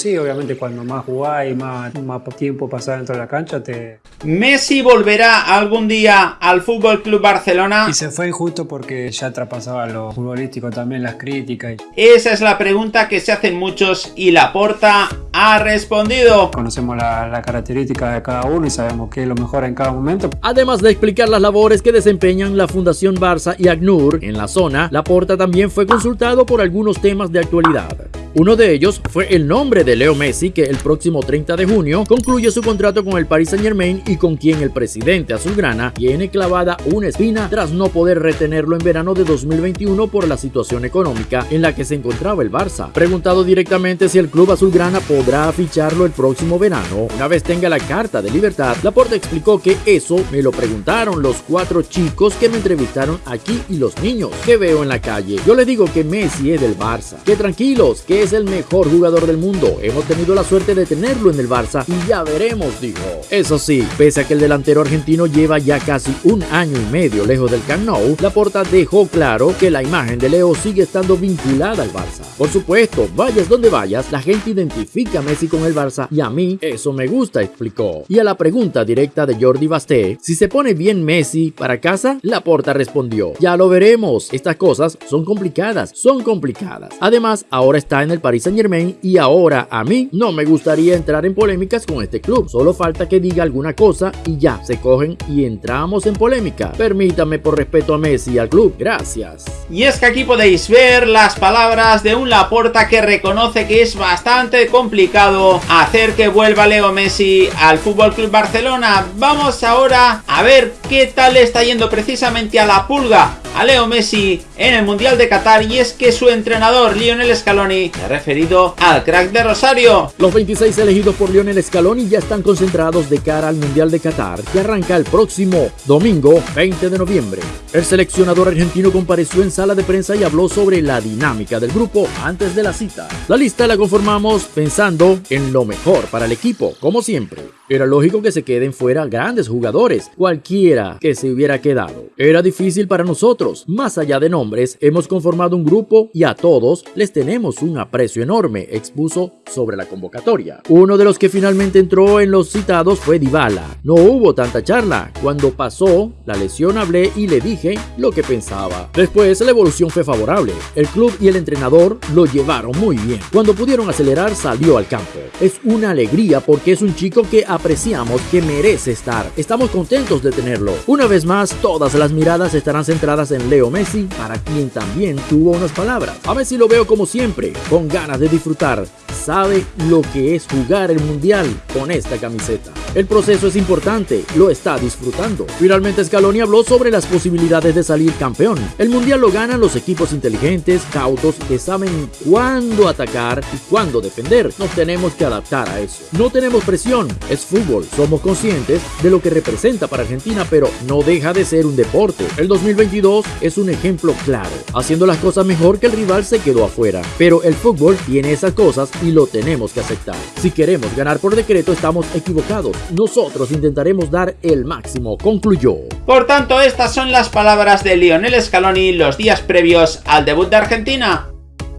Sí, obviamente cuando más jugás y más, más tiempo pasás dentro de la cancha te... ¿Messi volverá algún día al Fútbol Club Barcelona? Y se fue injusto porque ya traspasaba lo futbolístico también, las críticas. Esa es la pregunta que se hacen muchos y Laporta ha respondido. Conocemos la, la característica de cada uno y sabemos qué es lo mejor en cada momento. Además de explicar las labores que desempeñan la Fundación Barça y ACNUR en la zona, Laporta también fue consultado por algunos temas de actualidad. Uno de ellos fue el nombre de Leo Messi, que el próximo 30 de junio concluye su contrato con el Paris Saint Germain y con quien el presidente azulgrana tiene clavada una espina tras no poder retenerlo en verano de 2021 por la situación económica en la que se encontraba el Barça. Preguntado directamente si el club azulgrana podrá ficharlo el próximo verano, una vez tenga la carta de libertad, Laporte explicó que eso me lo preguntaron los cuatro chicos que me entrevistaron aquí y los niños que veo en la calle. Yo les digo que Messi es del Barça, que tranquilos, que es el mejor jugador del mundo. Hemos tenido la suerte de tenerlo en el Barça y ya veremos, dijo. Eso sí, pese a que el delantero argentino lleva ya casi un año y medio lejos del Camp Nou, Laporta dejó claro que la imagen de Leo sigue estando vinculada al Barça. Por supuesto, vayas donde vayas, la gente identifica a Messi con el Barça y a mí eso me gusta, explicó. Y a la pregunta directa de Jordi Basté, si se pone bien Messi para casa, Laporta respondió, ya lo veremos, estas cosas son complicadas, son complicadas. Además, ahora está en el Paris Saint Germain y ahora a mí no me gustaría entrar en polémicas con este club. Solo falta que diga alguna cosa y ya se cogen y entramos en polémica. Permítame por respeto a Messi y al club. Gracias. Y es que aquí podéis ver las palabras de un Laporta que reconoce que es bastante complicado hacer que vuelva Leo Messi al Fútbol Club Barcelona. Vamos ahora a ver qué tal está yendo precisamente a la pulga a Leo Messi en el Mundial de Qatar y es que su entrenador Lionel Scaloni ha referido al crack de Rosario. Los 26 elegidos por Lionel Scaloni ya están concentrados de cara al Mundial de Qatar que arranca el próximo domingo 20 de noviembre. El seleccionador argentino compareció en sala de prensa y habló sobre la dinámica del grupo antes de la cita. La lista la conformamos pensando en lo mejor para el equipo, como siempre. Era lógico que se queden fuera grandes jugadores, cualquiera que se hubiera quedado. Era difícil para nosotros. Más allá de nombres, hemos conformado un grupo y a todos les tenemos un aprecio enorme, expuso sobre la convocatoria. Uno de los que finalmente entró en los citados fue Dybala. No hubo tanta charla. Cuando pasó la lesión hablé y le dije lo que pensaba. Después la evolución fue favorable. El club y el entrenador lo llevaron muy bien. Cuando pudieron acelerar salió al campo. Es una alegría porque es un chico que apreciamos que merece estar. Estamos contentos de tenerlo. Una vez más, todas las miradas estarán centradas en Leo Messi, para quien también tuvo unas palabras. A Messi lo veo como siempre, con ganas de disfrutar. Sabe lo que es jugar el mundial con esta camiseta. El proceso es importante, lo está disfrutando. Finalmente Scaloni habló sobre las posibilidades de salir campeón. El mundial lo ganan los equipos inteligentes, cautos, que saben cuándo atacar y cuándo defender. Nos tenemos que adaptar a eso. No tenemos presión, es fútbol. Somos conscientes de lo que representa para Argentina, pero no deja de ser un deporte. El 2022 es un ejemplo claro. Haciendo las cosas mejor que el rival se quedó afuera. Pero el fútbol tiene esas cosas y lo tenemos que aceptar. Si queremos ganar por decreto estamos equivocados. Nosotros intentaremos dar el máximo, concluyó. Por tanto, estas son las palabras de Lionel Scaloni los días previos al debut de Argentina.